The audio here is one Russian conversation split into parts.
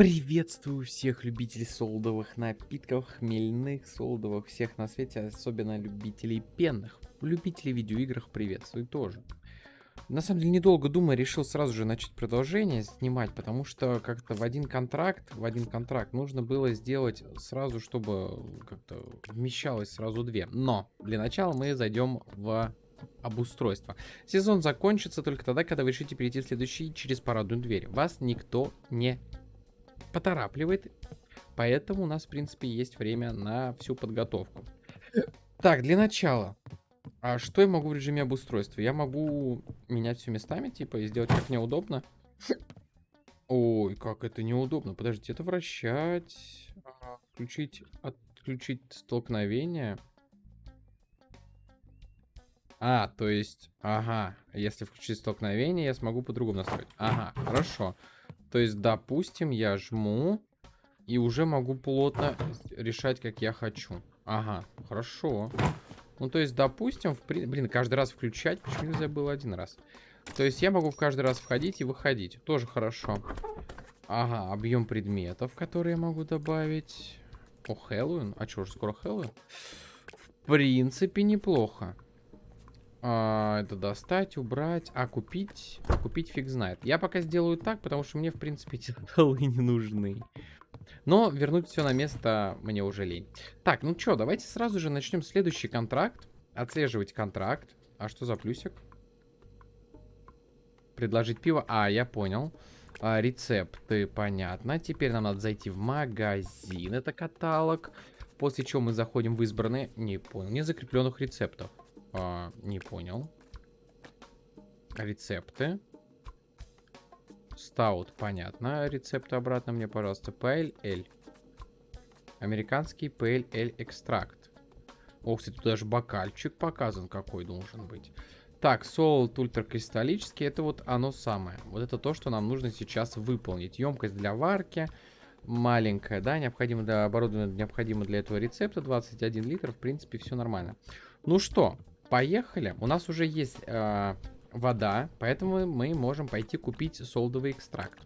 Приветствую всех любителей солодовых напитков, хмельных, солодовых, всех на свете, особенно любителей пенных. Любителей видеоиграх приветствую тоже. На самом деле, недолго думая, решил сразу же начать продолжение снимать, потому что как-то в один контракт, в один контракт нужно было сделать сразу, чтобы как-то вмещалось сразу две. Но для начала мы зайдем в обустройство. Сезон закончится только тогда, когда вы решите перейти в следующий через парадную дверь. Вас никто не поторапливает. Поэтому у нас, в принципе, есть время на всю подготовку. Так, для начала. А что я могу в режиме обустройства? Я могу менять все местами, типа, и сделать как мне удобно. Ой, как это неудобно. Подождите, это вращать. Включить, отключить столкновение. А, то есть, ага, если включить столкновение, я смогу по-другому настроить. Ага, хорошо. То есть, допустим, я жму и уже могу плотно решать, как я хочу. Ага, хорошо. Ну, то есть, допустим, в при... блин, каждый раз включать, почему нельзя было один раз? То есть, я могу в каждый раз входить и выходить. Тоже хорошо. Ага, объем предметов, которые я могу добавить. О, Хэллоуин? А что, уже скоро Хэллоуин? В принципе, неплохо. А, это достать, убрать. А купить? А купить фиг знает. Я пока сделаю так, потому что мне, в принципе, эти столы не нужны. Но вернуть все на место мне уже лень. Так, ну что, давайте сразу же начнем следующий контракт. Отслеживать контракт. А что за плюсик? Предложить пиво. А, я понял. А, рецепты, понятно. Теперь нам надо зайти в магазин. Это каталог. После чего мы заходим в избранные... Не понял. Не закрепленных рецептов. А, не понял. Рецепты. Стаут, понятно. Рецепты обратно мне, пожалуйста. PLL. Американский PLL экстракт. О, кстати, тут даже бокальчик показан, какой должен быть. Так, солод ультракристаллический, это вот оно самое. Вот это то, что нам нужно сейчас выполнить. Емкость для варки маленькая, да, необходимо для оборудования, необходимо для этого рецепта 21 литр, в принципе, все нормально. Ну что, Поехали. У нас уже есть э, вода, поэтому мы можем пойти купить солдовый экстракт.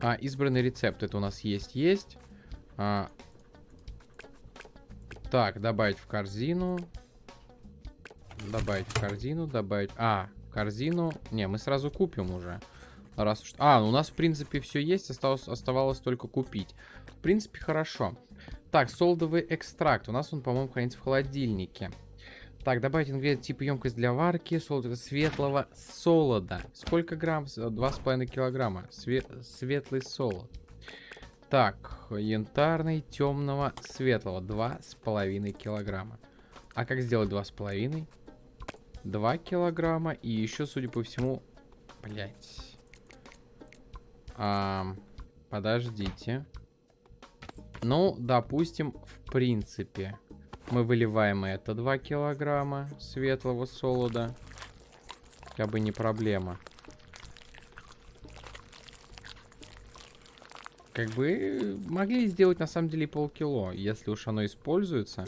А, избранный рецепт. Это у нас есть, есть. А, так, добавить в корзину. Добавить в корзину, добавить... А, корзину... Не, мы сразу купим уже. Раз уж... А, ну у нас, в принципе, все есть. Осталось, оставалось только купить. В принципе, хорошо. Так, солдовый экстракт. У нас он, по-моему, хранится в холодильнике. Так, добавить ингредиент типа емкость для варки, солода светлого солода. Сколько грамм? 2,5 килограмма. Све светлый солод. Так, янтарный, темного, светлого. 2,5 килограмма. А как сделать 2,5? 2 килограмма. И еще, судя по всему... Блять. А, подождите. Ну, допустим, в принципе... Мы выливаем это 2 килограмма светлого солода. Как бы не проблема. Как бы могли сделать на самом деле полкило. Если уж оно используется,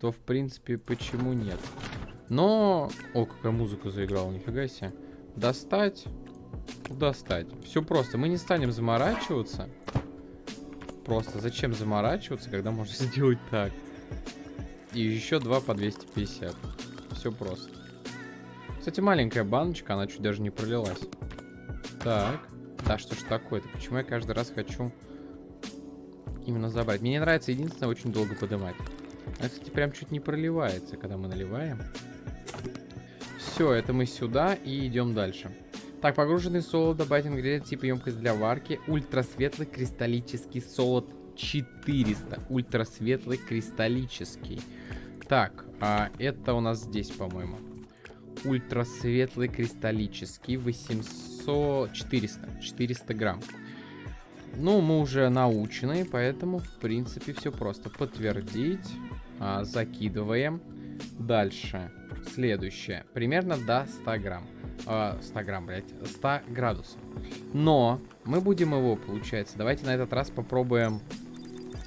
то в принципе почему нет. Но... О, какая музыка заиграла, нифига себе. Достать. Достать. Все просто. Мы не станем заморачиваться. Просто зачем заморачиваться, когда можно сделать так? И еще два по 250. Все просто. Кстати, маленькая баночка, она чуть даже не пролилась. Так. Да что ж такое-то? Почему я каждый раз хочу именно забрать? Мне не нравится единственное очень долго поднимать. А, кстати, прям чуть не проливается, когда мы наливаем. Все, это мы сюда и идем дальше. Так, погруженный солод, добавить ингредиент типа емкость для варки. Ультрасветлый кристаллический солод 400. Ультрасветлый кристаллический. Так, а это у нас здесь, по-моему. Ультрасветлый кристаллический. 800... 400. 400 грамм. Ну, мы уже научены, поэтому, в принципе, все просто. Подтвердить. А, закидываем. Дальше. Следующее. Примерно до 100 грамм. А, 100 грамм, блядь. 100 градусов. Но мы будем его, получается. Давайте на этот раз попробуем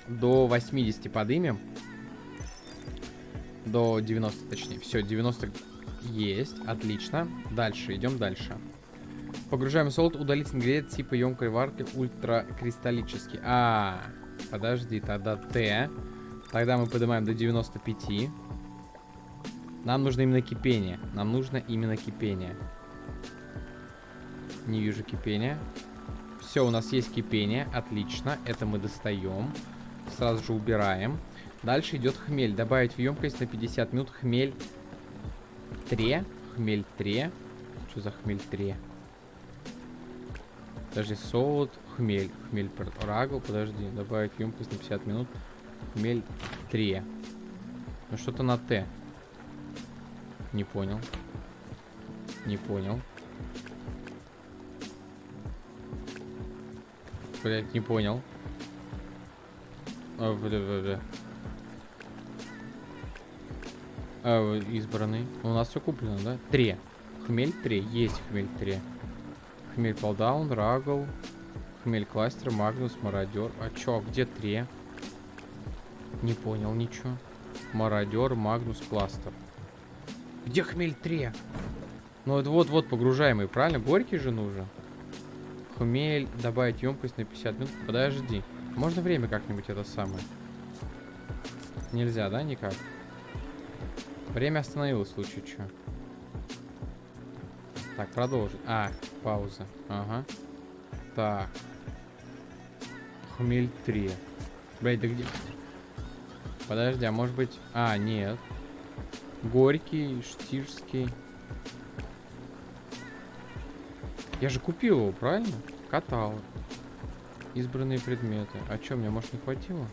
до 80 подымем. До 90, точнее. Все, 90 есть. Отлично. Дальше, идем дальше. Погружаем солод, удалить ингредиент типа емкой варки ультракристаллический. А, подожди, тогда Т. Тогда мы поднимаем до 95. Нам нужно именно кипение. Нам нужно именно кипение. Не вижу кипения. Все, у нас есть кипение. Отлично. Это мы достаем. Сразу же убираем. Дальше идет хмель. Добавить в емкость на 50 минут хмель 3. Хмель 3. Что за хмель 3? Подожди, солод, хмель. Хмель рагл, подожди. Добавить в емкость на 50 минут. Хмель 3. Ну что-то на Т. Не понял. Не понял. Блять, не понял. А, бля, бля, бля. А, избранный. У нас все куплено, да? Три. Хмель 3. Есть хмель 3. Хмель полдаун, рагл. Хмель кластер, магнус, мародер. А чё, где 3? Не понял ничего. Мародер, магнус, кластер. Где хмель 3? Ну это вот-вот погружаемый, правильно? Горький же нужен. Хмель, добавить емкость на 50 минут. Подожди. Можно время как-нибудь это самое? Нельзя, да, никак? Время остановилось в случае что. Так, продолжить. А, пауза. Ага. Так. Хмель 3. Блять, да где? Подожди, а может быть... А, нет. Горький, штирский. Я же купил его, правильно? Катал. Избранные предметы. А что, мне, может, не хватило?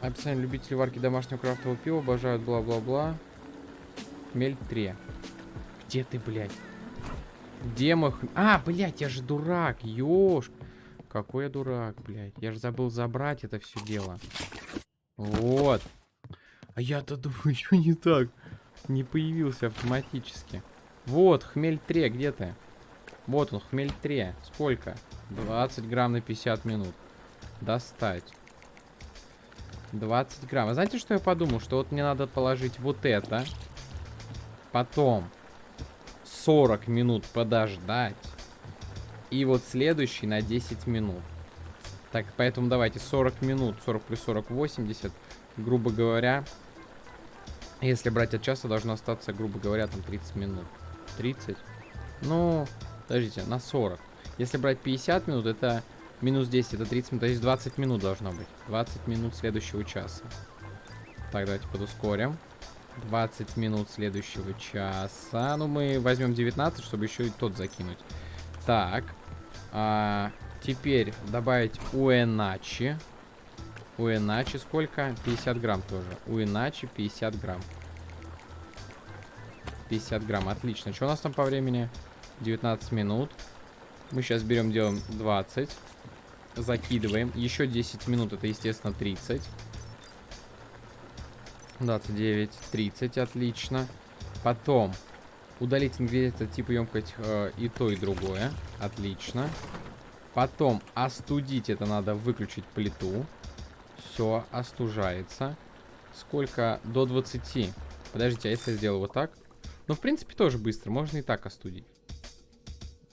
Описание любителей варки домашнего крафтового пива обожают бла-бла-бла. Хмель 3. Где ты, блядь? Где мой. А, блядь, я же дурак, ёж. Какой я дурак, блядь. Я же забыл забрать это все дело. Вот. А я-то думаю, что не так? Не появился автоматически. Вот, хмель 3, где ты? Вот он, хмель 3. Сколько? 20 грамм на 50 минут. Достать. 20 грамм. А знаете, что я подумал? Что вот мне надо положить вот это. Потом 40 минут подождать. И вот следующий на 10 минут. Так, поэтому давайте 40 минут. 40 плюс 40, 80. Грубо говоря, если брать от часа, должно остаться, грубо говоря, там 30 минут. 30. Ну, подождите, на 40. Если брать 50 минут, это Минус 10, это 30 минут, то есть 20 минут должно быть. 20 минут следующего часа. Так, давайте подускорим. 20 минут следующего часа. Ну, мы возьмем 19, чтобы еще и тот закинуть. Так. А, теперь добавить у иначе. У иначе сколько? 50 грамм тоже. У иначе 50 грамм. 50 грамм, отлично. Что у нас там по времени? 19 минут. Мы сейчас берем, делаем 20. Закидываем. Еще 10 минут, это, естественно, 30. 29, 30, отлично. Потом удалить ингредиенты типа емкость э, и то, и другое. Отлично. Потом остудить, это надо выключить плиту. Все, остужается. Сколько? До 20. Подождите, а если я сделаю вот так? Ну, в принципе, тоже быстро. Можно и так остудить.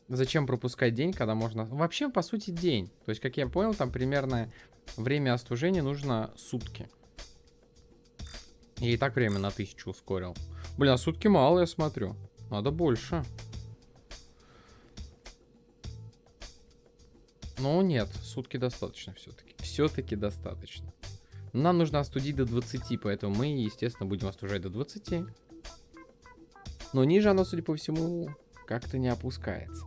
Зачем пропускать день, когда можно... Вообще, по сути, день. То есть, как я понял, там примерно время остужения нужно сутки. И так время на тысячу ускорил. Блин, а сутки мало, я смотрю. Надо больше. Ну, нет, сутки достаточно все-таки. Все-таки достаточно. Нам нужно остудить до 20, поэтому мы, естественно, будем остужать до 20. Но ниже оно, судя по всему, как-то не опускается.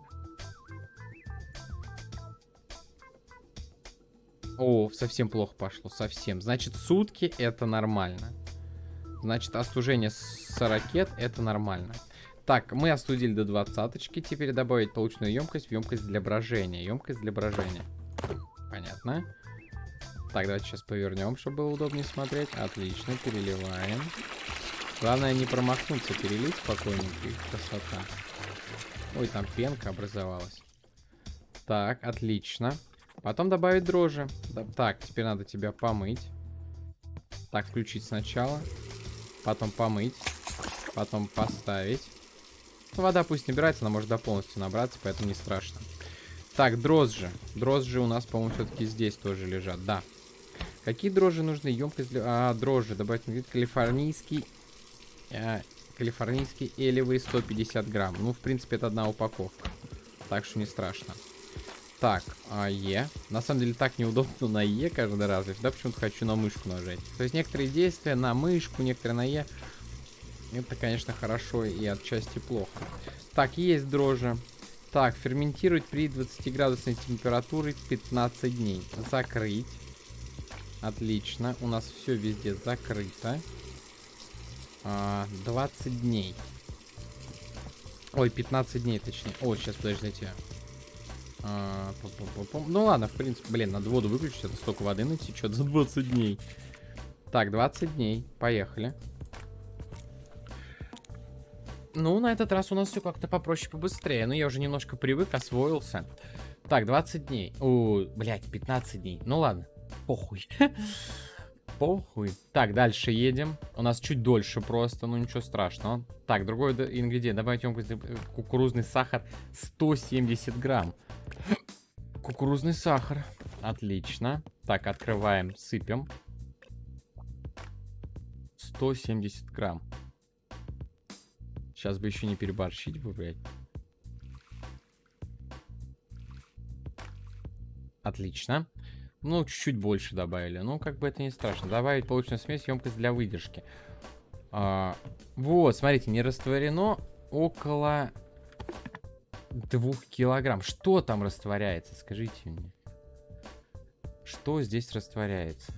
О, совсем плохо пошло, совсем. Значит, сутки это нормально. Значит, остужение с ракет это нормально. Так, мы остудили до двадцаточки. Теперь добавить полученную емкость в емкость для брожения. Емкость для брожения. Понятно. Так, давайте сейчас повернем, чтобы было удобнее смотреть. Отлично, переливаем. Главное не промахнуться, перелить спокойненько. Красота. Ой, там пенка образовалась. Так, отлично. Потом добавить дрожжи. Так, теперь надо тебя помыть. Так, включить сначала. потом помыть, потом поставить. Вода пусть набирается, она может до полностью набраться, поэтому не страшно. Так, дрожжи. Дрожжи у нас, по-моему, все-таки здесь тоже лежат, да. Какие дрожжи нужны? Емкость для... А, дрожжи. Добавить вид калифорнийский... А, калифорнийский элевый 150 грамм. Ну, в принципе, это одна упаковка. Так что не страшно. Так, а Е. На самом деле так неудобно на Е каждый раз. Я всегда почему-то хочу на мышку нажать. То есть некоторые действия на мышку, некоторые на Е. Это, конечно, хорошо и отчасти плохо. Так, есть дрожжи. Так, ферментировать при 20 градусной температуре 15 дней. Закрыть. Отлично. У нас все везде закрыто. А, 20 дней. Ой, 15 дней точнее. О, сейчас, подождите. А, пом -пом -пом ну ладно, в принципе, блин, надо воду выключить, это столько воды натечет за 20 дней. Так, 20 дней, поехали. Ну, на этот раз у нас все как-то попроще, побыстрее. Ну, я уже немножко привык, освоился. Так, 20 дней. О, блядь, 15 дней. Ну ладно, похуй. Похуй. Так, дальше едем. У нас чуть дольше просто, ну ничего страшного. Так, другой ингредиент. Добавить емкость кукурузный сахар 170 грамм. Кукурузный сахар. Отлично. Так, открываем, сыпем. 170 грамм. Сейчас бы еще не переборщить бы, блядь. Отлично. Ну, чуть-чуть больше добавили. Ну, как бы это не страшно. Добавить полученную смесь, емкость для выдержки. А, вот, смотрите, не растворено около двух килограмм. Что там растворяется, скажите мне. Что здесь растворяется?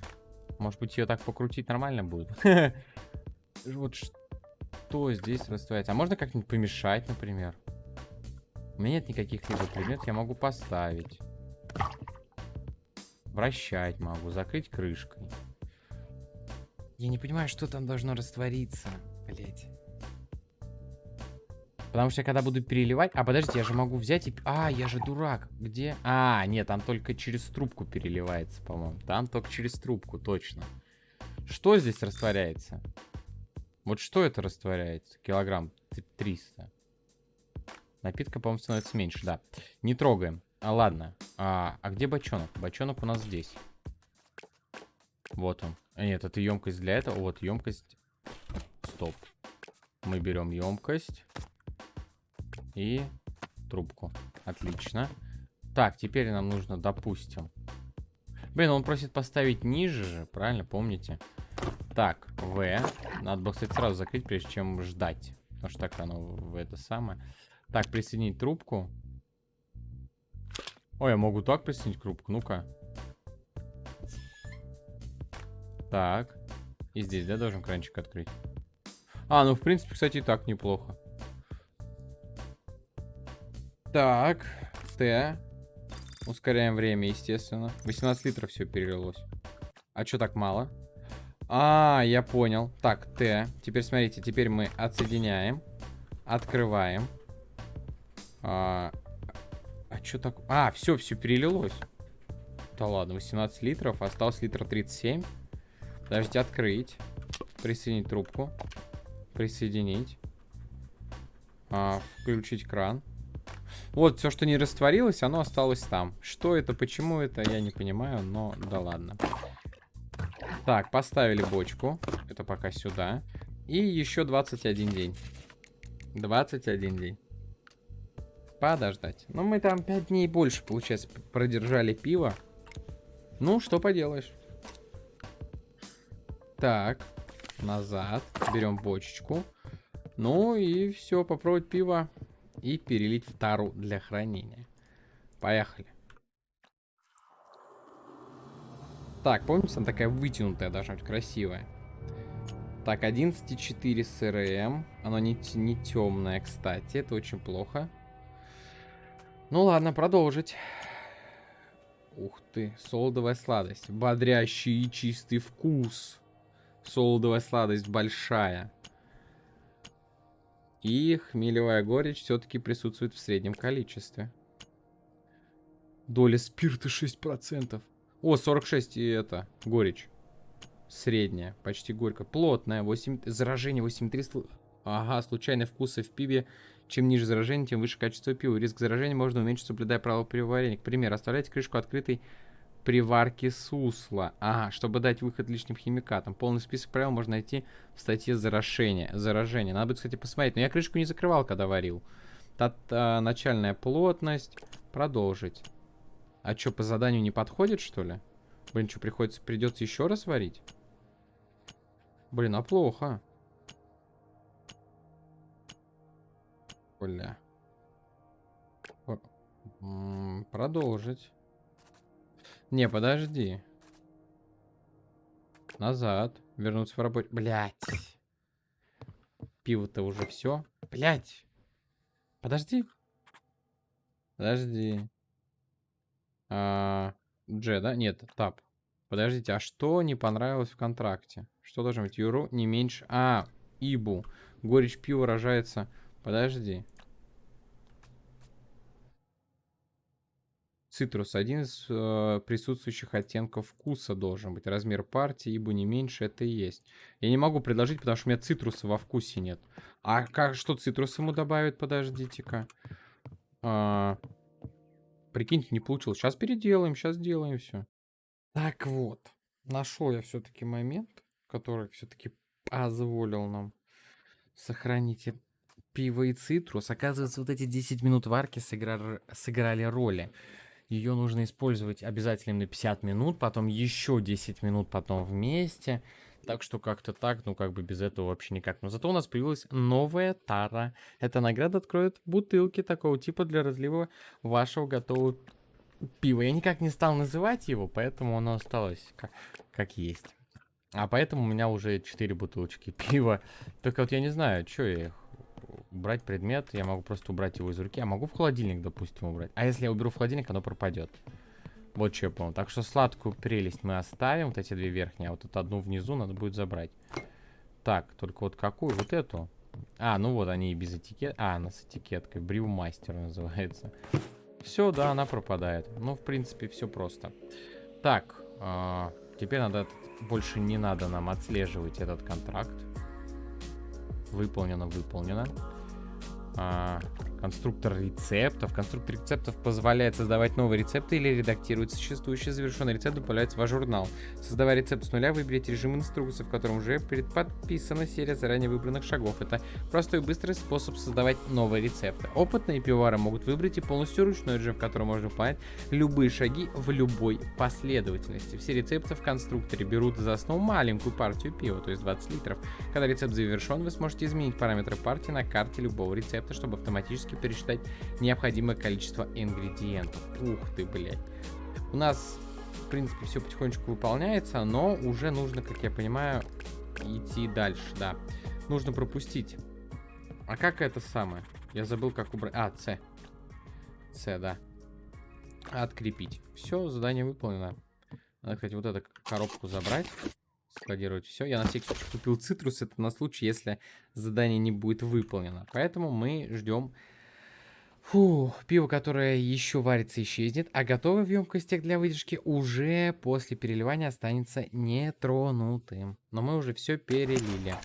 Может быть, ее так покрутить нормально будет? Вот что здесь растворяется? А можно как-нибудь помешать, например? У меня нет никаких либо предметов, я могу поставить. Вращать могу, закрыть крышкой. Я не понимаю, что там должно раствориться. Блять. Потому что я когда буду переливать... А, подождите, я же могу взять и... А, я же дурак. Где? А, нет, там только через трубку переливается, по-моему. Там только через трубку, точно. Что здесь растворяется? Вот что это растворяется? Килограмм 300. Напитка, по-моему, становится меньше, да. Не трогаем. А, ладно. А, а где бочонок? Бочонок у нас здесь. Вот он. А, нет, это емкость для этого. Вот, емкость. Стоп. Мы берем емкость. И трубку. Отлично. Так, теперь нам нужно, допустим... Блин, он просит поставить ниже же, правильно, помните? Так, В. Надо было, кстати, сразу закрыть, прежде чем ждать. Потому что так оно в это самое. Так, присоединить трубку. Ой, я могу так присоединить трубку, ну-ка. Так. И здесь, да, должен кранчик открыть? А, ну, в принципе, кстати, и так неплохо. Так, Т. Ускоряем время, естественно. 18 литров все перелилось. А что так мало? А, я понял. Так, Т. Теперь смотрите, теперь мы отсоединяем. Открываем. А, а что так? А, все, все перелилось. Да ладно, 18 литров. Осталось литра 37. Подождите, открыть. Присоединить трубку. Присоединить. А, включить кран. Вот, все, что не растворилось, оно осталось там. Что это, почему это, я не понимаю, но да ладно. Так, поставили бочку. Это пока сюда. И еще 21 день. 21 день. Подождать. Ну, мы там 5 дней больше, получается, продержали пиво. Ну, что поделаешь. Так, назад. Берем бочечку. Ну и все, попробовать пиво и перелить в тару для хранения. Поехали. Так, помните, она такая вытянутая должна быть, красивая. Так, 11,4 СРМ. Оно не, не темное, кстати. Это очень плохо. Ну ладно, продолжить. Ух ты, солодовая сладость. Бодрящий и чистый вкус. Солодовая сладость большая. И хмелевая горечь все-таки присутствует в среднем количестве. Доля спирта 6%. О, 46 и это, горечь. Средняя, почти горько. Плотная, 8... заражение 8300. Ага, случайные вкусы в пиве. Чем ниже заражение, тем выше качество пива. Риск заражения можно уменьшить, соблюдая правила пивоварения. К примеру, оставляйте крышку открытой при варке сусла. Ага, чтобы дать выход лишним химикатам. Полный список правил можно найти в статье заражения. заражение. Надо будет, кстати, посмотреть. Но я крышку не закрывал, когда варил. Тат, а, начальная плотность. Продолжить. А что, по заданию не подходит, что ли? Блин, что, приходится, придется еще раз варить? Блин, а плохо. Бля. Продолжить. Не, подожди. Назад. Вернуться в работе. Блять. Пиво-то уже все. Блять. Подожди. Подожди. А, Дж, да? Нет, тап. Подождите, а что не понравилось в контракте? Что должно быть? Юру не меньше... А, Ибу. Горечь пива рожается... Подожди. Цитрус. Один из э, присутствующих оттенков вкуса должен быть. Размер партии, ибо не меньше это и есть. Я не могу предложить, потому что у меня цитруса во вкусе нет. А как, что цитрус ему добавит? Подождите-ка. А, прикиньте, не получилось. Сейчас переделаем, сейчас сделаем все. Так вот. Нашел я все-таки момент, который все-таки позволил нам сохранить пиво и цитрус. Оказывается, вот эти 10 минут варки сыграли, сыграли роли. Ее нужно использовать обязательно на 50 минут, потом еще 10 минут потом вместе. Так что как-то так, ну как бы без этого вообще никак. Но зато у нас появилась новая тара. Эта награда откроет бутылки такого типа для разлива вашего готового пива. Я никак не стал называть его, поэтому оно осталось как, как есть. А поэтому у меня уже 4 бутылочки пива. Только вот я не знаю, что я их убрать предмет, я могу просто убрать его из руки. А могу в холодильник, допустим, убрать. А если я уберу в холодильник, оно пропадет. Вот что я понял. Так что сладкую прелесть мы оставим, вот эти две верхние, а вот эту одну внизу надо будет забрать. Так, только вот какую? Вот эту. А, ну вот они и без этикет. А, она с этикеткой. Брюмастер называется. Все, да, она пропадает. Ну, в принципе, все просто. Так, э, теперь надо... Больше не надо нам отслеживать этот контракт. Выполнено, выполнено. А, конструктор рецептов. Конструктор рецептов позволяет создавать новые рецепты или редактировать существующий завершенный рецепт, добавляется в ваш журнал. Создавая рецепт с нуля, выберите режим инструкции, в котором уже предподписана серия заранее выбранных шагов. Это простой и быстрый способ создавать новые рецепты. Опытные пивовары могут выбрать и полностью ручной режим, в котором можно выполнять любые шаги в любой последовательности. Все рецепты в конструкторе берут за основу маленькую партию пива, то есть 20 литров. Когда рецепт завершен, вы сможете изменить параметры партии на карте любого рецепта, чтобы автоматически пересчитать необходимое количество ингредиентов. Ух ты, блядь. У нас, в принципе, все потихонечку выполняется, но уже нужно, как я понимаю, идти дальше, да. Нужно пропустить. А как это самое? Я забыл, как убрать... А, С. С, да. Открепить. Все, задание выполнено. Надо, кстати, вот эту коробку забрать. Складировать все. Я на всякий случай купил цитрус. Это на случай, если задание не будет выполнено. Поэтому мы ждем Фу, пиво, которое еще варится, исчезнет, а готовый в емкостях для выдержки уже после переливания останется нетронутым. Но мы уже все перелили.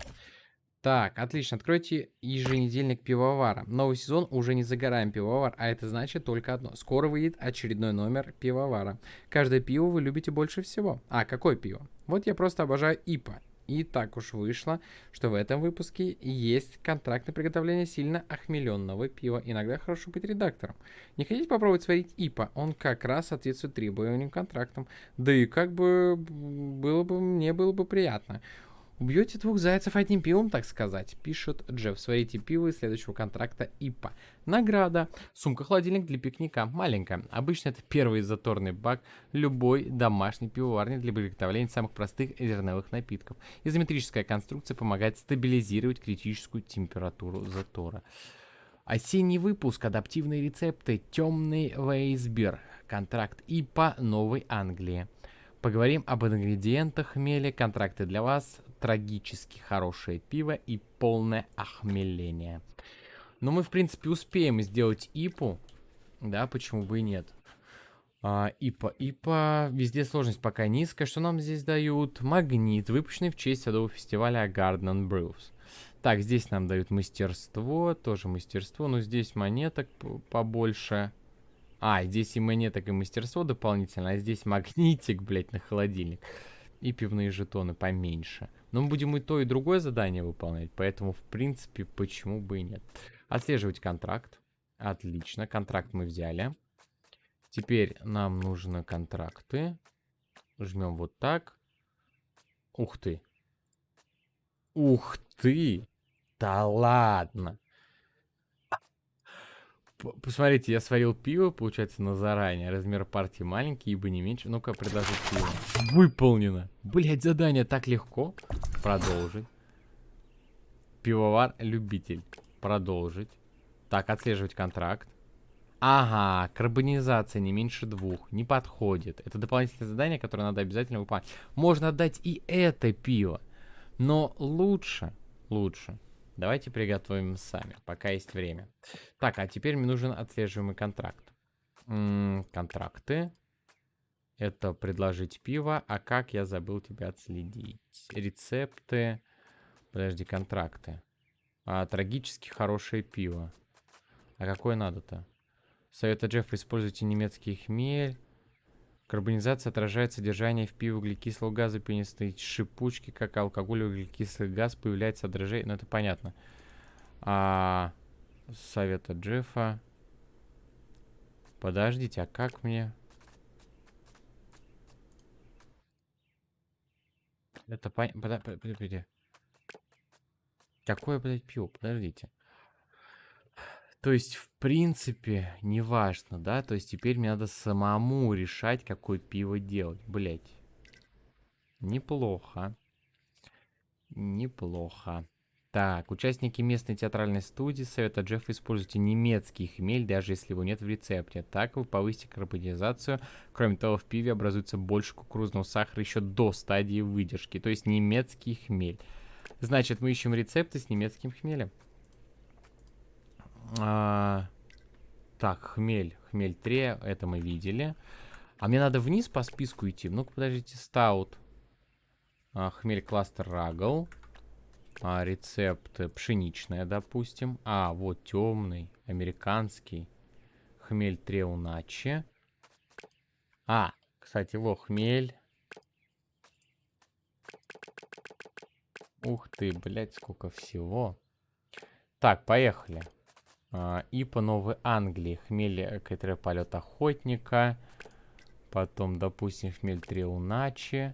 Так, отлично. Откройте еженедельник пивовара. Новый сезон уже не загораем пивовар, а это значит только одно. Скоро выйдет очередной номер пивовара. Каждое пиво вы любите больше всего. А, какое пиво? Вот я просто обожаю ИПА. И так уж вышло, что в этом выпуске есть контракт на приготовление сильно охмеленного пива. Иногда хорошо быть редактором. Не хотите попробовать сварить ИПА? Он как раз соответствует требованиям контрактам. Да и как бы было бы, мне было бы приятно. Убьете двух зайцев одним пивом, так сказать, пишет Джефф. Сварите пиво из следующего контракта ИПА. Награда. Сумка-холодильник для пикника. Маленькая. Обычно это первый заторный бак любой домашней пивоварни для приготовления самых простых зерновых напитков. Изометрическая конструкция помогает стабилизировать критическую температуру затора. Осенний выпуск. Адаптивные рецепты. Темный Вейсбер. Контракт ИПА Новой Англии. Поговорим об ингредиентах хмеля, контракты для вас, трагически хорошее пиво и полное охмеление. Но мы, в принципе, успеем сделать ипу. Да, почему бы и нет. А, ИПА. ИПА. Везде сложность пока низкая. Что нам здесь дают? Магнит, выпущенный в честь садового фестиваля Garden Brews. Так, здесь нам дают мастерство. Тоже мастерство. Но здесь монеток побольше. А, здесь и монеток, и мастерство дополнительно. А здесь магнитик, блядь, на холодильник. И пивные жетоны поменьше. Но мы будем и то, и другое задание выполнять. Поэтому, в принципе, почему бы и нет. Отслеживать контракт. Отлично, контракт мы взяли. Теперь нам нужны контракты. Жмем вот так. Ух ты. Ух ты. Да ладно. Посмотрите, я сварил пиво, получается, на заранее. Размер партии маленький, ибо не меньше. Ну-ка, предложить пиво. Выполнено. Блять, задание так легко. Продолжить. Пивовар-любитель. Продолжить. Так, отслеживать контракт. Ага, карбонизация не меньше двух. Не подходит. Это дополнительное задание, которое надо обязательно выполнять. Можно отдать и это пиво. Но лучше, лучше. Давайте приготовим сами, пока есть время. Так, а теперь мне нужен отслеживаемый контракт. М -м, контракты. Это предложить пиво. А как я забыл тебя отследить? Рецепты. Подожди, контракты. А, трагически хорошее пиво. А какое надо-то? Совета Джеффа используйте немецкий хмель. Карбонизация отражает содержание в пиве углекислого газа, пенистой шипучки, как алкоголь углекислый газ появляется отражение. Ну, это понятно. А, совета Джеффа. Подождите, а как мне... Это понятно. Подождите. Какое, блядь, пиво? Подождите. То есть, в принципе, неважно, да? То есть, теперь мне надо самому решать, какое пиво делать. Блять. Неплохо. Неплохо. Так, участники местной театральной студии Совета Джеффа используйте немецкий хмель, даже если его нет в рецепте. Так вы повысите карбонизацию. Кроме того, в пиве образуется больше кукурузного сахара еще до стадии выдержки. То есть немецкий хмель. Значит, мы ищем рецепты с немецким хмелем. А, так, хмель. Хмель 3, это мы видели. А мне надо вниз по списку идти. Ну-ка, подождите, стаут. А, хмель кластер рагл. А, рецепт пшеничная, допустим. А, вот темный, американский. Хмель 3 уначи. А, кстати, во, хмель. Ух ты, блядь, сколько всего. Так, поехали. А, и по Новой Англии хмель который полет охотника. Потом, допустим, хмель Триуначи.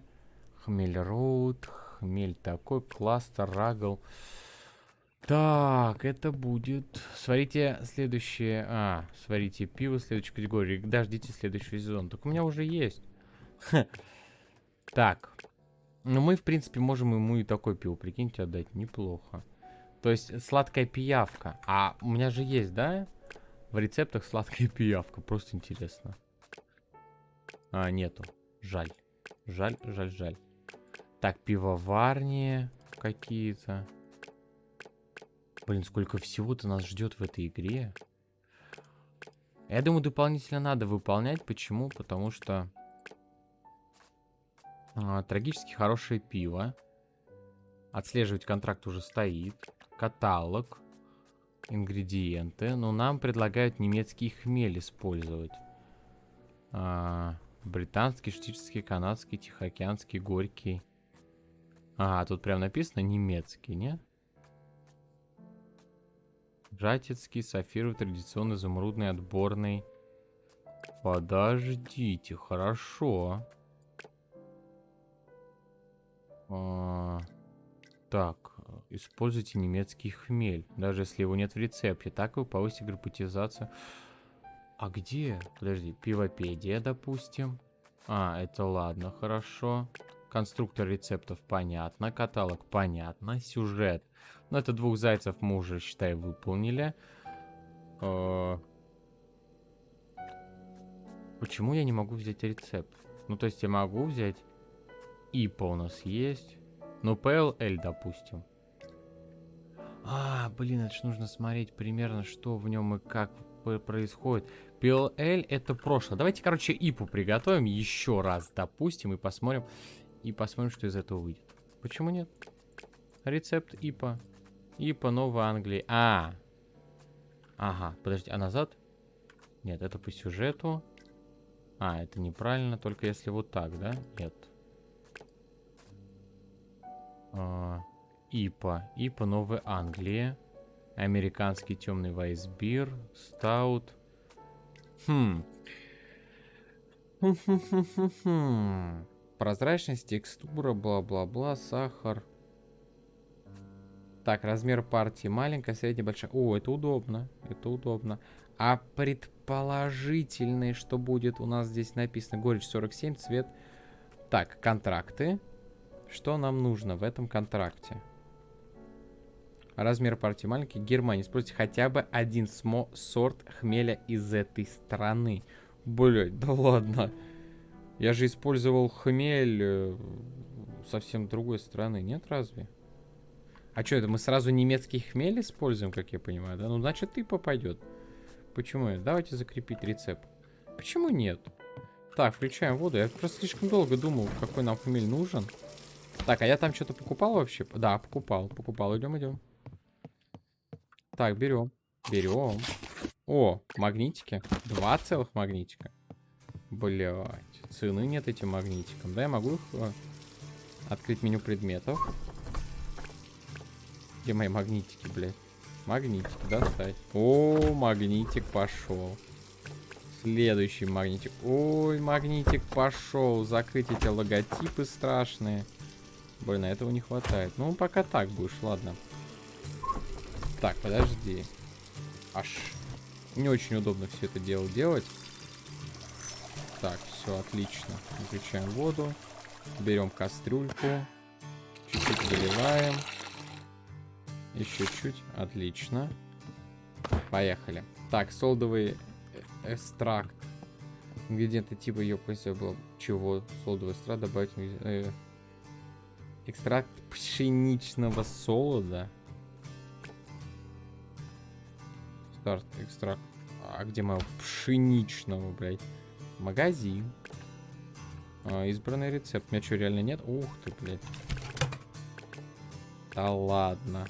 Хмель Роуд. Хмель такой. Кластер, Рагл. Так, это будет... Сварите следующее... А, сварите пиво следующей категории. Дождите следующий сезон. Так у меня уже есть. Так. Ну, мы, в принципе, можем ему и такой пиво, прикиньте, отдать. Неплохо. То есть сладкая пиявка. А у меня же есть, да? В рецептах сладкая пиявка. Просто интересно. А, нету. Жаль. Жаль, жаль, жаль. Так, пивоварни какие-то. Блин, сколько всего-то нас ждет в этой игре. Я думаю, дополнительно надо выполнять. Почему? Потому что... А, трагически хорошее пиво. Отслеживать контракт уже стоит каталог, ингредиенты. Но нам предлагают немецкий хмель использовать. А, британский, штический, канадский, тихоокеанский, горький. А, тут прям написано немецкий, нет? Жатецкий, сафировый, традиционный, изумрудный, отборный. Подождите, хорошо. А, так, Используйте немецкий хмель, даже если его нет в рецепте. Так вы повысите гипотезацию. А где? Подожди, пивопедия, допустим. А, это ладно, хорошо. Конструктор рецептов понятно, каталог понятно, сюжет. Ну, это двух зайцев мы уже, считай, выполнили. Э Почему я не могу взять рецепт? Ну, то есть я могу взять... ИПа у нас есть. Ну, PLL, допустим. А, блин, это ж нужно смотреть примерно, что в нем и как происходит? PLL это прошлое. Давайте, короче, ипу приготовим еще раз, допустим, и посмотрим, и посмотрим, что из этого выйдет. Почему нет? Рецепт ипа. ипа Новой Англии. А. Ага, подожди, а назад? Нет, это по сюжету. А, это неправильно, только если вот так, да? Нет. А, ипа. ипа Новой Англии. Американский темный вайсбир. Стаут. Хм. Прозрачность, текстура, бла-бла-бла, сахар. Так, размер партии маленькая, средняя, большая. О, это удобно. Это удобно. А предположительный, что будет у нас здесь написано, горечь 47, цвет. Так, контракты. Что нам нужно в этом контракте? Размер партии маленький. Германия. Используйте хотя бы один смо сорт хмеля из этой страны. Блять, да ладно. Я же использовал хмель э, совсем другой страны. Нет, разве? А что это, мы сразу немецкий хмель используем, как я понимаю, да? Ну, значит, ты попадет. Почему? Давайте закрепить рецепт. Почему нет? Так, включаем воду. Я просто слишком долго думал, какой нам хмель нужен. Так, а я там что-то покупал вообще? Да, покупал, покупал. Идем, идем. Так, берем. Берем. О, магнитики. Два целых магнитика. Блять. Цены нет этим магнитикам. Да, я могу их э, открыть меню предметов. Где мои магнитики, блядь? Магнитик, достать. О, магнитик пошел. Следующий магнитик. Ой, магнитик пошел. Закрыть эти логотипы страшные. Блин, этого не хватает. Ну, пока так будешь, ладно. Так, подожди. Аж не очень удобно все это дело делать. Так, все отлично. Выключаем воду. Берем кастрюльку. Чуть-чуть заливаем. Еще чуть. Отлично. Поехали. Так, солдовый э, экстракт. Ингредиенты типа ее было чего? Солдовый экстракт добавить э, экстракт пшеничного солода. Старт экстракт. А где моего пшеничного, блядь? Магазин. А, избранный рецепт. У меня что, реально нет? Ух ты, блядь. Да ладно.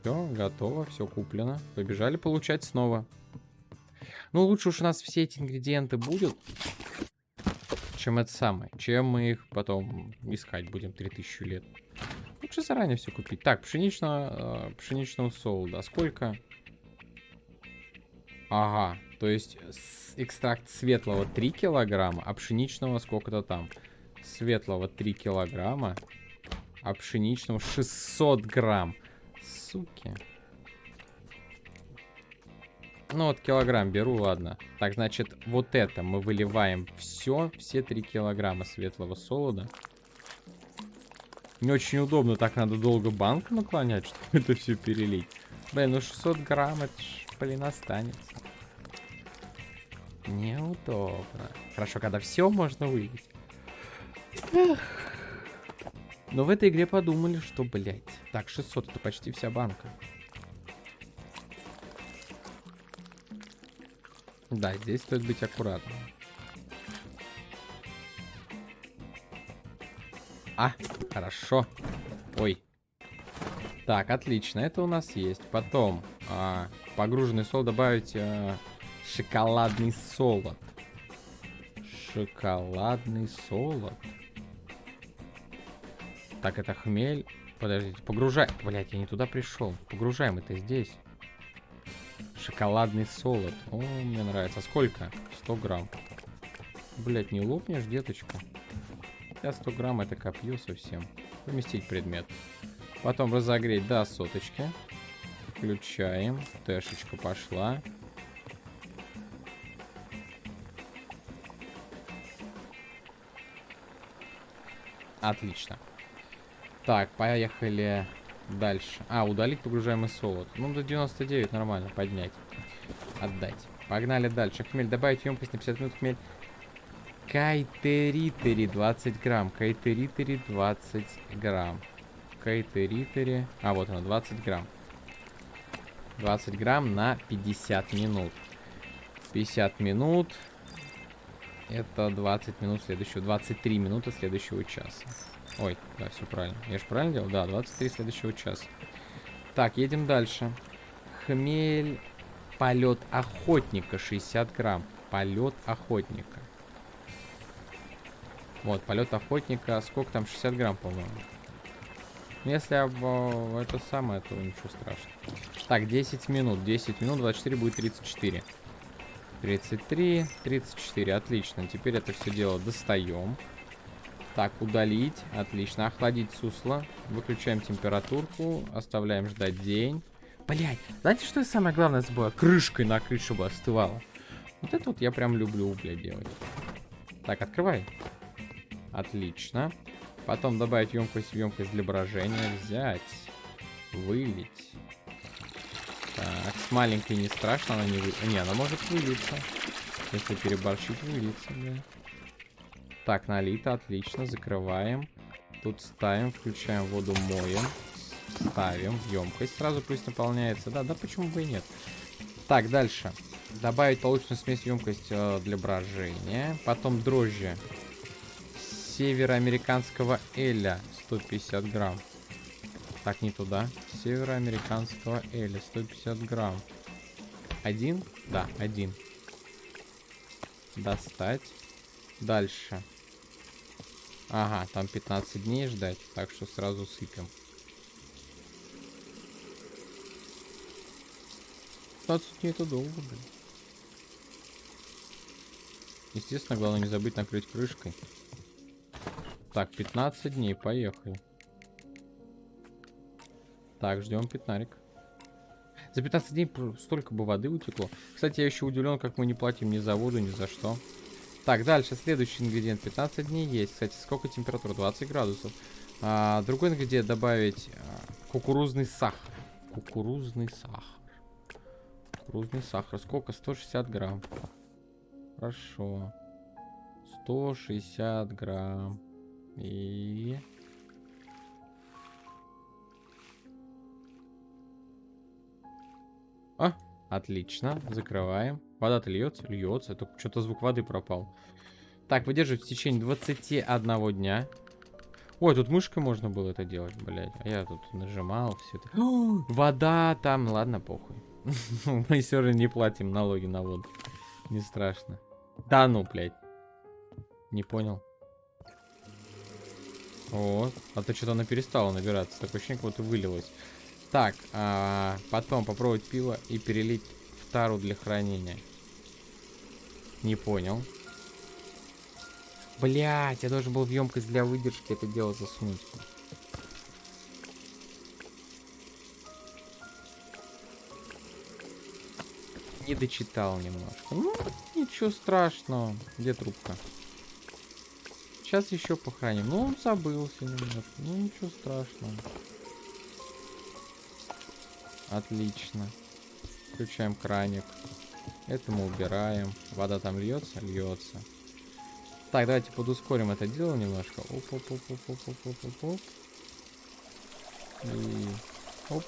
Все, готово, все куплено. Побежали получать снова. Ну, лучше уж у нас все эти ингредиенты будут, чем это самое. Чем мы их потом искать будем 3000 лет. Лучше заранее все купить. Так, пшеничного, э, пшеничного солода. Сколько? Ага, то есть экстракт светлого 3 килограмма, а пшеничного сколько-то там. Светлого 3 килограмма, а пшеничного 600 грамм суки. Ну вот килограмм беру, ладно. Так, значит, вот это мы выливаем все, все 3 килограмма светлого солода. Не очень удобно, так надо долго банк наклонять, чтобы это все перелить. Блин, ну 600 грамм, это ж, блин, останется. Неудобно. Хорошо, когда все можно вылить. Но в этой игре подумали, что, блядь. Так, 600 это почти вся банка. Да, здесь стоит быть аккуратным. А, хорошо. Ой. Так, отлично, это у нас есть. Потом, а, погруженный сол добавить а, шоколадный солод. Шоколадный солод. Так, это хмель. Подождите, погружай. Блять, я не туда пришел. Погружаем это здесь. Шоколадный солод. О, мне нравится. Сколько? 100 грамм. Блять, не лопнешь, деточка? Я 100 грамм это копье совсем. Поместить предмет. Потом разогреть до соточки. Включаем. Тэшечка пошла. Отлично. Так, поехали дальше. А, удалить погружаемый солод. Ну, до 99 нормально, поднять. Отдать. Погнали дальше. Хмель, добавить емкость на 50 минут хмель. Кайтеритери 20 грамм. Кайтеритери 20 грамм. Кайтеритери. А, вот она, 20 грамм. 20 грамм на 50 минут. 50 минут. Это 20 минут следующего. 23 минуты следующего часа. Ой, да, все правильно. Я же правильно делал? Да, 23 следующего часа. Так, едем дальше. Хмель. Полет охотника 60 грамм. Полет охотника. Вот, полет охотника. Сколько там? 60 грамм, по-моему. Если об, это самое, то ничего страшного. Так, 10 минут. 10 минут, 24 будет 34. 33, 34. Отлично. Теперь это все дело достаем. Так, удалить. Отлично. Охладить сусло. Выключаем температурку. Оставляем ждать день. Блять, знаете, что самое главное забыла? Крышкой накрыть, чтобы остывало. Вот это вот я прям люблю, блядь, делать. Так, открывай. Отлично. Потом добавить емкость в емкость для брожения. Взять. Вылить. Так, с маленькой не страшно, она не вы... Не, она может вылиться. Если переборщить, вылиться, да. Так, налито, отлично, закрываем. Тут ставим, включаем воду, моем. Ставим емкость, сразу пусть наполняется. Да, да, почему бы и нет. Так, дальше. Добавить полученную смесь емкость э, для брожения. Потом дрожжи североамериканского эля 150 грамм. Так, не туда. Североамериканского эля 150 грамм. Один? Да, один. Достать. Дальше. Ага, там 15 дней ждать, так что сразу сыпем. 15 дней это долго, блин. Естественно, главное не забыть накрыть крышкой. Так, 15 дней, поехали. Так, ждем пятнарик. За 15 дней столько бы воды утекло. Кстати, я еще удивлен, как мы не платим ни за воду, ни за что. Так, дальше, следующий ингредиент. 15 дней есть. Кстати, сколько температура? 20 градусов. А, другой ингредиент добавить а, кукурузный сахар. Кукурузный сахар. Кукурузный сахар. Сколько? 160 грамм. Хорошо. 160 грамм. И... А, отлично. Закрываем. Вода-то льется? Льется. Только что-то звук воды пропал. Так, выдерживать в течение 21 дня. Ой, тут мышкой можно было это делать, блядь. А я тут нажимал все это. Вода там. Ладно, похуй. Мы все равно не платим налоги на воду. Не страшно. Да ну, блядь. Не понял. Вот. А то что-то она перестала набираться. Такое ощущение, как будто вылилось. Так, а, потом попробовать пиво и перелить в тару для хранения. Не понял. Блять, я должен был в емкость для выдержки это дело засунуть. Не дочитал немножко. Ну, ничего страшного. Где трубка? Сейчас еще похороним. Ну, он забылся немножко. Ну, ничего страшного. Отлично. Включаем краник. Это мы убираем. Вода там льется? Льется. Так, давайте подускорим это дело немножко. Оп, оп, оп, оп, оп, оп, оп, оп, оп. И оп.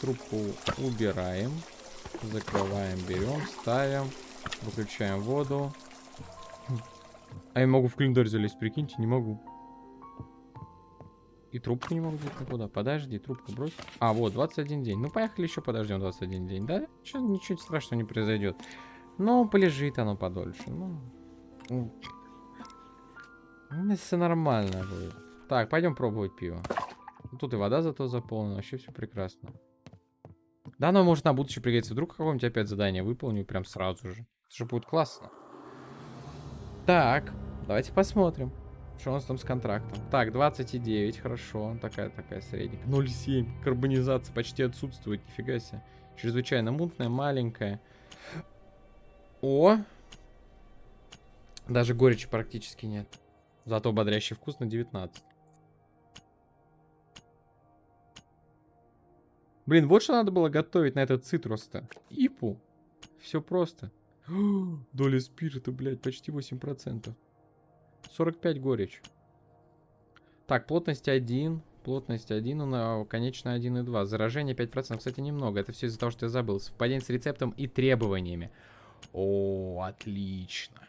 Трубку убираем. Закрываем, берем, ставим. Выключаем воду. А я могу в календарь залезть, прикиньте, не могу. И трубку не могу взять никуда. Подожди, трубку брось. А, вот, 21 день. Ну, поехали еще подождем 21 день, да? Ничего, ничего страшного не произойдет. Ну, полежит оно подольше. Ну, ну, все нормально будет. Так, пойдем пробовать пиво. Тут и вода зато заполнена, вообще все прекрасно. Да, но может на будущее пригодится. Вдруг какое-нибудь опять задание выполню прям сразу же. Это же будет классно. Так, давайте посмотрим. Что у нас там с контрактом? Так, 29, хорошо. Такая-такая средняя. 0,7. Карбонизация почти отсутствует. Нифига себе. Чрезвычайно мутная, маленькая. О! Даже горечи практически нет. Зато бодрящий вкус на 19. Блин, вот что надо было готовить на этот цитрус-то. Ипу. Все просто. Доля спирта, блядь, почти 8%. 45 горечь. Так, плотность 1. Плотность 1, на конечная 1,2. Заражение 5%, кстати, немного. Это все из-за того, что я забыл. Совпадение с рецептом и требованиями. О, отлично.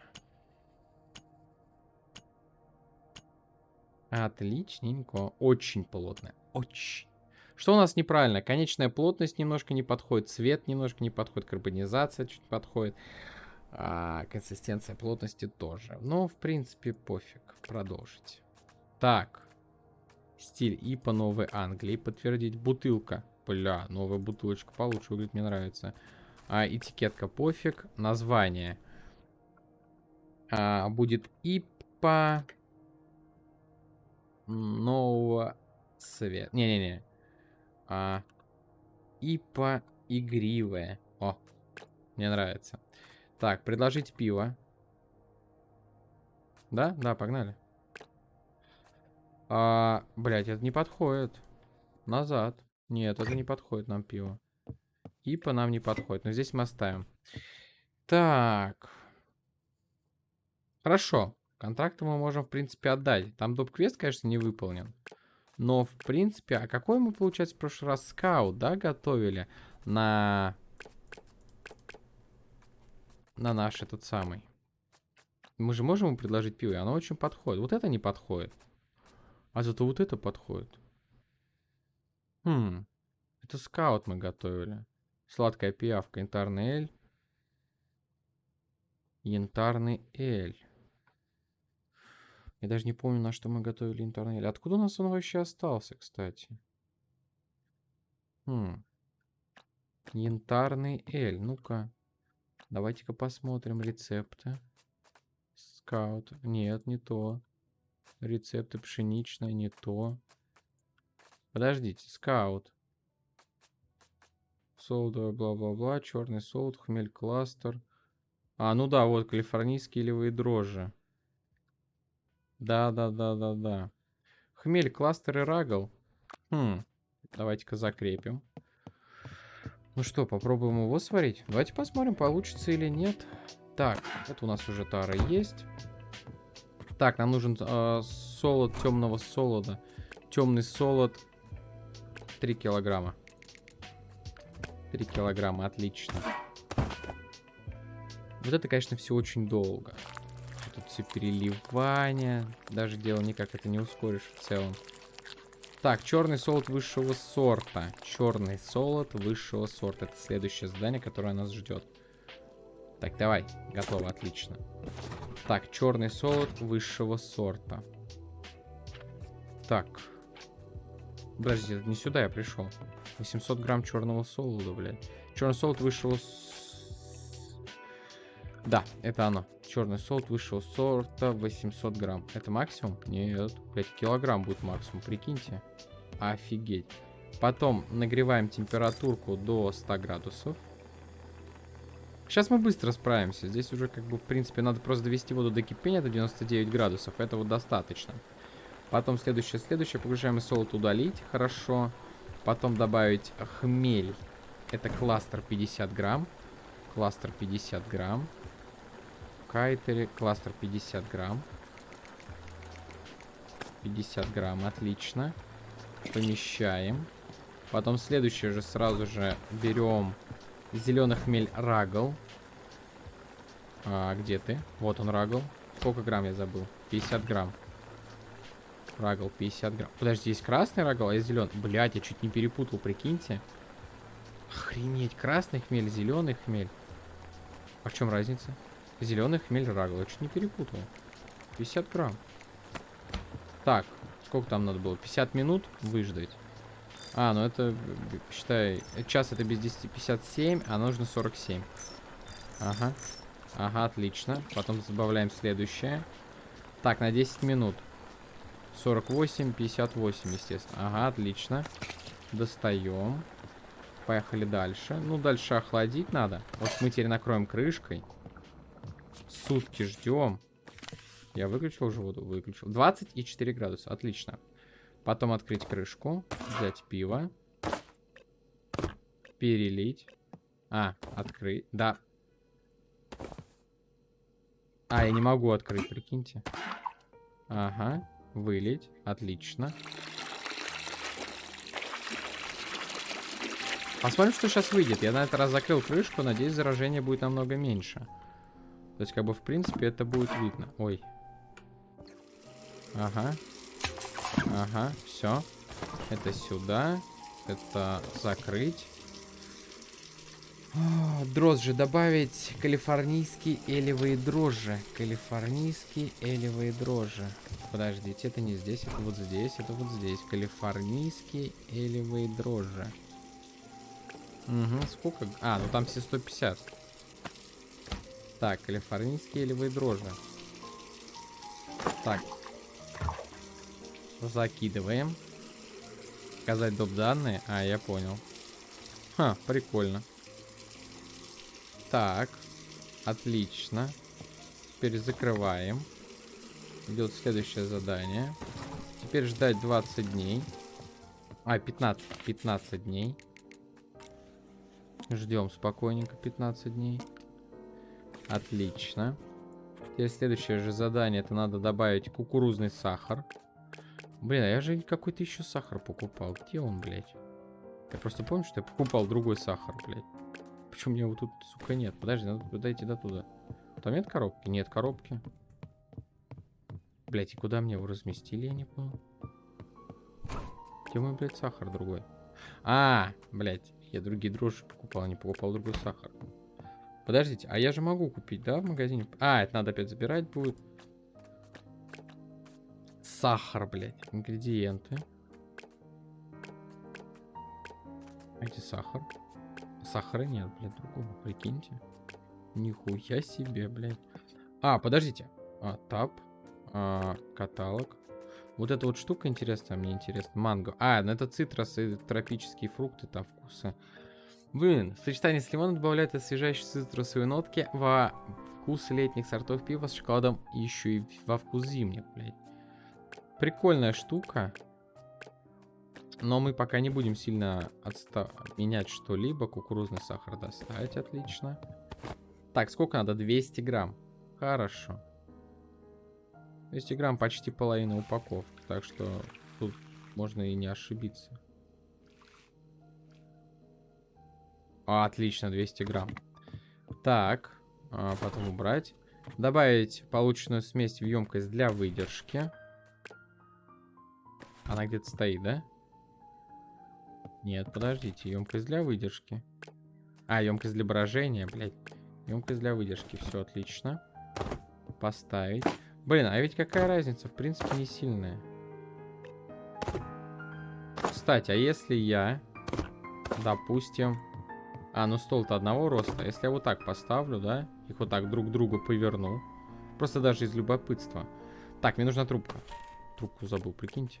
Отличненько. Очень плотно. Очень. Что у нас неправильно? Конечная плотность немножко не подходит, цвет немножко не подходит, карбонизация чуть подходит. А, консистенция плотности тоже. Но, в принципе, пофиг. Продолжить. Так. Стиль ИПа Новой Англии. Подтвердить. Бутылка. Бля, новая бутылочка получше выглядит, мне нравится. А, этикетка пофиг. Название. А, будет ИПа нового света. Не-не-не. А, ИПа игривая. О, мне нравится. Так, предложить пиво. Да? Да, погнали. А, блядь, это не подходит. Назад. Нет, это не подходит нам пиво. ИПа нам не подходит. Но здесь мы оставим. Так. Хорошо. Контракты мы можем, в принципе, отдать. Там доп-квест, конечно, не выполнен. Но, в принципе, а какой мы, получается, в прошлый раз скаут, да, готовили на... На наш этот самый. Мы же можем ему предложить пиво, и оно очень подходит. Вот это не подходит. А зато вот это подходит. Хм. Это скаут мы готовили. Сладкая пиявка, янтарный эль. Янтарный эль. Я даже не помню, на что мы готовили интернет. Откуда у нас он вообще остался, кстати? Хм. Янтарный эль. Ну-ка. Давайте-ка посмотрим рецепты. Скаут. Нет, не то. Рецепты пшеничное, не то. Подождите, скаут. Солдовый, бла-бла-бла, черный солд, хмель кластер. А, ну да, вот калифорнийские илевые дрожжи. Да, да, да, да, да. Хмель, кластер и рагл. Хм. Давайте-ка закрепим. Ну что, попробуем его сварить? Давайте посмотрим, получится или нет. Так, это у нас уже тара есть. Так, нам нужен э, солод темного солода. Темный солод 3 килограмма. 3 килограмма, отлично. Вот это, конечно, все очень долго тут все переливания. Даже дело никак это не ускоришь в целом. Так, черный солод высшего сорта. Черный солод высшего сорта. Это следующее задание, которое нас ждет. Так, давай. Готово, отлично. Так, черный солод высшего сорта. Так. Подожди, не сюда я пришел. 800 грамм черного солода, блядь. Черный солод высшего да, это оно. Черный солд высшего сорта 800 грамм. Это максимум? Нет. 5 килограмм будет максимум, прикиньте. Офигеть. Потом нагреваем температурку до 100 градусов. Сейчас мы быстро справимся. Здесь уже как бы в принципе надо просто довести воду до кипения до 99 градусов. Этого достаточно. Потом следующее, следующее. Погружаем солод удалить. Хорошо. Потом добавить хмель. Это кластер 50 грамм. Кластер 50 грамм кайтере. Кластер 50 грамм. 50 грамм, отлично. Помещаем. Потом следующее же сразу же берем зеленый хмель рагл. А, где ты? Вот он рагл. Сколько грамм я забыл? 50 грамм. Рагл 50 грамм. Подожди, есть красный рагл, а есть зеленый. Блять, я чуть не перепутал, прикиньте. Охренеть, красный хмель, зеленый хмель. А в чем разница? Зеленый хмель рагл. Я чуть не перепутал. 50 грамм. Так, сколько там надо было? 50 минут выждать. А, ну это, считай, час это без 10, 57, а нужно 47. Ага. Ага, отлично. Потом добавляем следующее. Так, на 10 минут. 48, 58, естественно. Ага, отлично. Достаем. Поехали дальше. Ну, дальше охладить надо. Вот мы теперь накроем крышкой. Сутки ждем. Я выключил уже воду? Выключил. 24 градуса, отлично. Потом открыть крышку, взять пиво, перелить. А, открыть, да. А, я не могу открыть, прикиньте. Ага, вылить, отлично. Посмотрим, что сейчас выйдет. Я на этот раз закрыл крышку, надеюсь, заражение будет намного меньше. То есть, как бы, в принципе, это будет видно. Ой, Ага. Ага, все. Это сюда. Это закрыть. Дрожжи добавить. Калифорнийские элевые дрожжи. Калифорнийские элевые дрожжи. Подождите, это не здесь, это вот здесь, это вот здесь. Калифорнийские элевые дрожжи. Угу, сколько? А, ну там все 150. Так, калифорнийские элевые дрожжи. Так. Закидываем. Показать доп. данные. А, я понял. Ха, прикольно. Так. Отлично. Теперь закрываем. Идет следующее задание. Теперь ждать 20 дней. А, 15. 15 дней. Ждем спокойненько 15 дней. Отлично. Теперь следующее же задание. Это надо добавить кукурузный сахар. Блин, а я же какой-то еще сахар покупал. Где он, блядь? Я просто помню, что я покупал другой сахар, блядь. Почему мне его тут, сука, нет? Подожди, надо туда до туда. Там нет коробки? Нет коробки. Блять, и куда мне его разместили, я не понял. Где мой, блядь, сахар другой? А, блядь, я другие дрожжи покупал, не покупал другой сахар. Подождите, а я же могу купить, да, в магазине? А, это надо опять забирать будет. Сахар, блядь, ингредиенты. А где сахар? Сахара нет, блядь, другого, прикиньте. Нихуя себе, блядь. А, подождите. А, тап. А, каталог. Вот эта вот штука интересная, мне интересно. Манго. А, ну это цитрусы, тропические фрукты, там вкусы. Блин, сочетание с лимоном добавляет освежающие цитрусовые нотки во вкус летних сортов пива с шоколадом еще и во вкус зимних, блядь. Прикольная штука. Но мы пока не будем сильно отста менять что-либо. Кукурузный сахар достать, отлично. Так, сколько надо? 200 грамм. Хорошо. 200 грамм почти половина упаковки. Так что тут можно и не ошибиться. Отлично, 200 грамм. Так, а потом убрать. Добавить полученную смесь в емкость для выдержки. Она где-то стоит, да? Нет, подождите, емкость для выдержки. А, емкость для брожения, блядь. Емкость для выдержки, все отлично. Поставить. Блин, а ведь какая разница? В принципе, не сильная. Кстати, а если я, допустим... А, ну стол-то одного роста. Если я вот так поставлю, да? Их вот так друг к другу поверну. Просто даже из любопытства. Так, мне нужна трубка. Трубку забыл, прикиньте.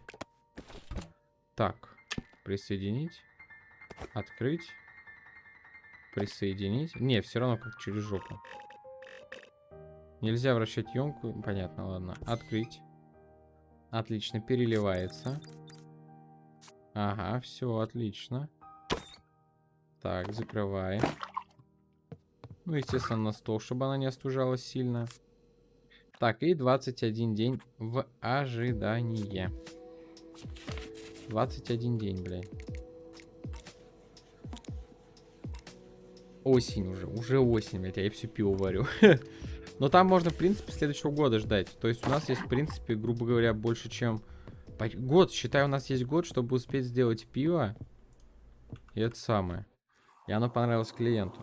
Так. Присоединить. Открыть. Присоединить. Не, все равно как через жопу. Нельзя вращать емку. Понятно, ладно. Открыть. Отлично, переливается. Ага, все, отлично. Так, закрываем. Ну, естественно, на стол, чтобы она не остужалась сильно. Так, и 21 день в ожидании. 21 день, блядь. Осень уже, уже осень, блядь, а я все пиво варю. Но там можно, в принципе, следующего года ждать. То есть у нас есть, в принципе, грубо говоря, больше, чем... Год, считай, у нас есть год, чтобы успеть сделать пиво. И это самое. И оно понравилось клиенту.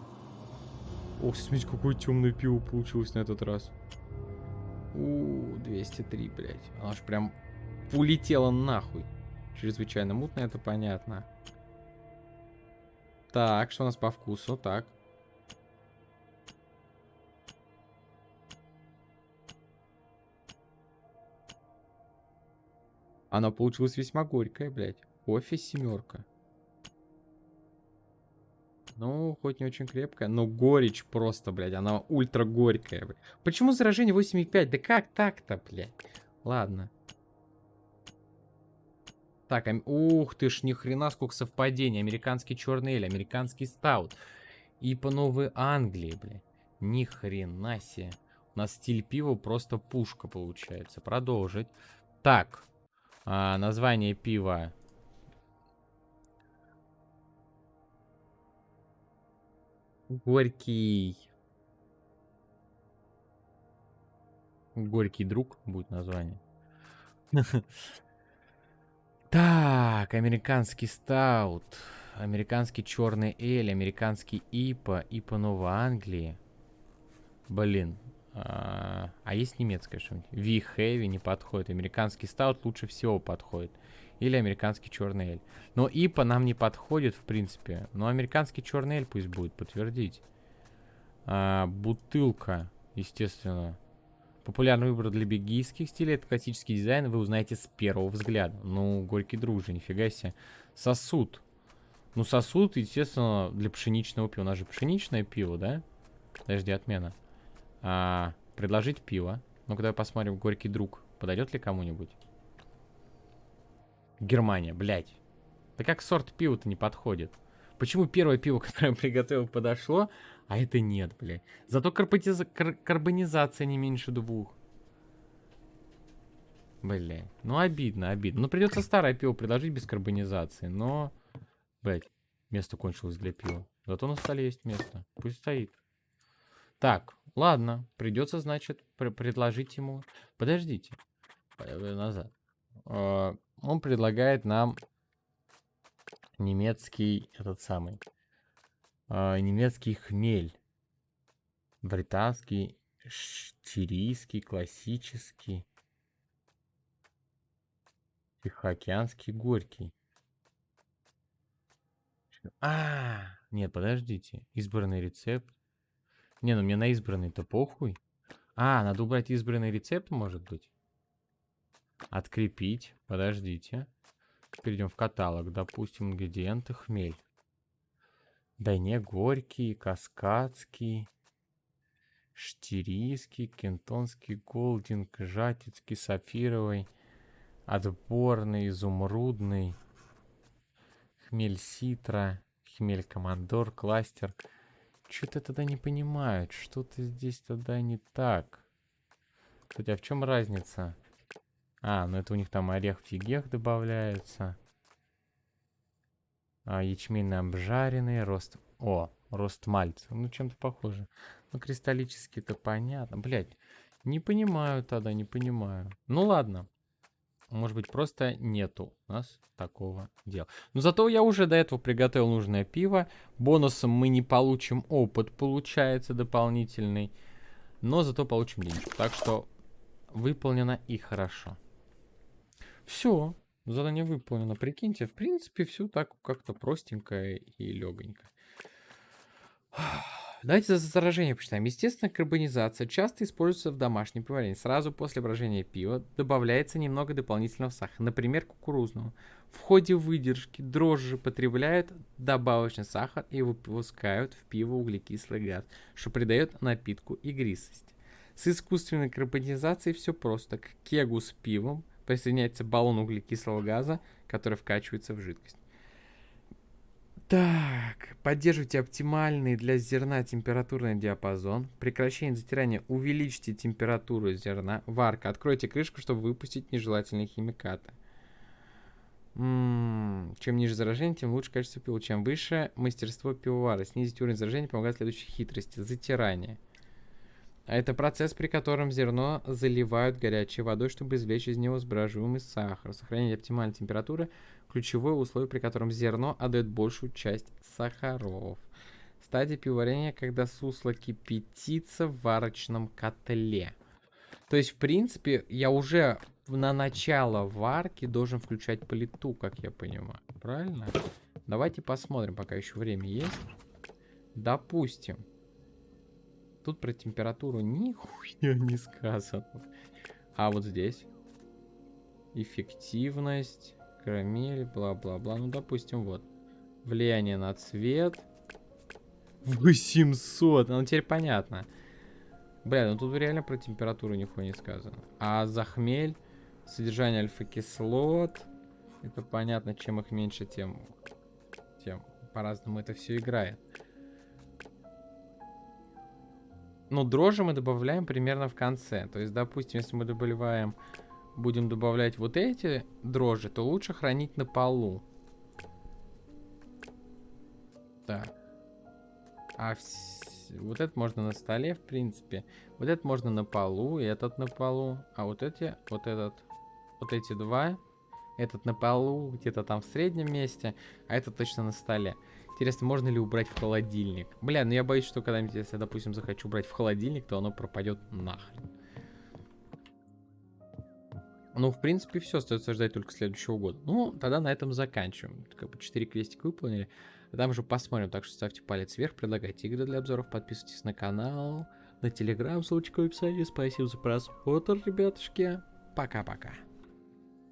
Ох, смотрите, какое темное пиво получилось на этот раз. У, 203, блядь. Оно ж прям улетело нахуй. Чрезвычайно мутно, это понятно. Так, что у нас по вкусу? Так. Она получилась весьма горькая, блядь. Кофе семерка. Ну, хоть не очень крепкая, но горечь просто, блядь. Она ультра горькая, блядь. Почему заражение 8,5? Да как так-то, блядь? Ладно. Так, а... ух ты ж, ни хрена сколько совпадений. Американский черный эль, американский стаут. И по Новой Англии, бля. Ни хрена себе. У нас стиль пива просто пушка получается. Продолжить. Так. А, название пива. Горький. Горький друг будет название. Так, американский стаут, американский черный эль, американский ипа, ипа Новой Англии. Блин, а, а есть немецкое что-нибудь? Ви Heavy не подходит. Американский стаут лучше всего подходит. Или американский черный эль. Но ипа нам не подходит, в принципе. Но американский черный эль пусть будет, подтвердить. А, бутылка, естественно. Популярный выбор для бельгийских стилей. Это классический дизайн, вы узнаете с первого взгляда. Ну, горький друг же, нифига себе. Сосуд. Ну, сосуд, естественно, для пшеничного пива. У нас же пшеничное пиво, да? Подожди, отмена. А, предложить пиво. Ну-ка, давай посмотрим, горький друг. Подойдет ли кому-нибудь? Германия, блядь. Да как сорт пива-то не подходит? Почему первое пиво, которое я приготовил, подошло, а это нет, блядь? Зато карбониза... кар карбонизация не меньше двух. Блядь. Ну, обидно, обидно. Ну, придется старое пиво предложить без карбонизации, но... Блядь, место кончилось для пива. Зато на столе есть место. Пусть стоит. Так, ладно. Придется, значит, пр предложить ему... Подождите. Назад. Uh, он предлагает нам немецкий, этот самый, uh, немецкий хмель. Британский, штирийский, классический. Тихоокеанский, горький. А, нет, подождите. Избранный рецепт. Не, ну мне на избранный-то похуй. А, надо убрать избранный рецепт, может быть? Открепить. Подождите. Перейдем в каталог. Допустим, ингредиенты хмель. Да не, горький, каскадский, штирийский, кентонский, голдинг, жатицкий, сапфировый, отборный, изумрудный, хмель ситра, хмель командор, кластер. Что-то тогда не понимают, что-то здесь тогда не так. Кстати, а в чем разница? А, ну это у них там орех фигех добавляется. А, ячмень обжаренный, рост... О, рост мальца. Ну, чем-то похоже. Ну, кристаллически это понятно. Блять, не понимаю тогда, не понимаю. Ну, ладно. Может быть, просто нету у нас такого дела. Но зато я уже до этого приготовил нужное пиво. Бонусом мы не получим опыт, получается, дополнительный. Но зато получим денежку. Так что выполнено и хорошо. Все, задание выполнено. Прикиньте, в принципе, все так как-то простенько и легонько. Давайте за заражение почитаем. Естественно, карбонизация часто используется в домашнем пивоварении. Сразу после брожения пива добавляется немного дополнительного сахара, например, кукурузного. В ходе выдержки дрожжи потребляют добавочный сахар и выпускают в пиво углекислый газ, что придает напитку игристость. С искусственной карбонизацией все просто. К кегу с пивом присоединяется баллон углекислого газа, который вкачивается в жидкость. Так, поддерживайте оптимальный для зерна температурный диапазон. Прекращение затирания. Увеличьте температуру зерна. Варка. Откройте крышку, чтобы выпустить нежелательные химикаты. М -м -м. Чем ниже заражение, тем лучше качество пива. Чем выше мастерство пивовара. Снизить уровень заражения помогает следующие хитрости. Затирание. А это процесс, при котором зерно заливают горячей водой, чтобы извлечь из него сбраживаемый сахар. Сохранение оптимальной температуры – ключевое условие, при котором зерно отдает большую часть сахаров. Стадия пивоварения, когда сусло кипятится в варочном котле. То есть, в принципе, я уже на начало варки должен включать плиту, как я понимаю. Правильно? Давайте посмотрим, пока еще время есть. Допустим, Тут про температуру нихуя не сказано. А вот здесь. Эффективность, карамель, бла-бла-бла. Ну, допустим, вот. Влияние на цвет. 800. Ну, теперь понятно. Бля, ну тут реально про температуру нихуя не сказано. А за хмель, содержание альфа-кислот. Это понятно, чем их меньше, тем, тем по-разному это все играет. Ну, дрожжи мы добавляем примерно в конце. То есть, допустим, если мы добавляем, будем добавлять вот эти дрожжи, то лучше хранить на полу. Так. А вс- вот это можно на столе, в принципе. Вот это можно на полу, и этот на полу. А вот эти, вот этот, вот эти два. Этот на полу, где-то там в среднем месте, а этот точно на столе. Интересно, можно ли убрать в холодильник? Бля, ну я боюсь, что когда-нибудь, если, допустим, захочу убрать в холодильник, то оно пропадет нахрен. Ну, в принципе, все, остается ждать только следующего года. Ну, тогда на этом заканчиваем. Как бы 4 квестика выполнили. А там уже посмотрим, так что ставьте палец вверх, предлагайте игры для обзоров, подписывайтесь на канал, на телеграм, ссылочка в описании. Спасибо за просмотр, ребятушки. Пока-пока.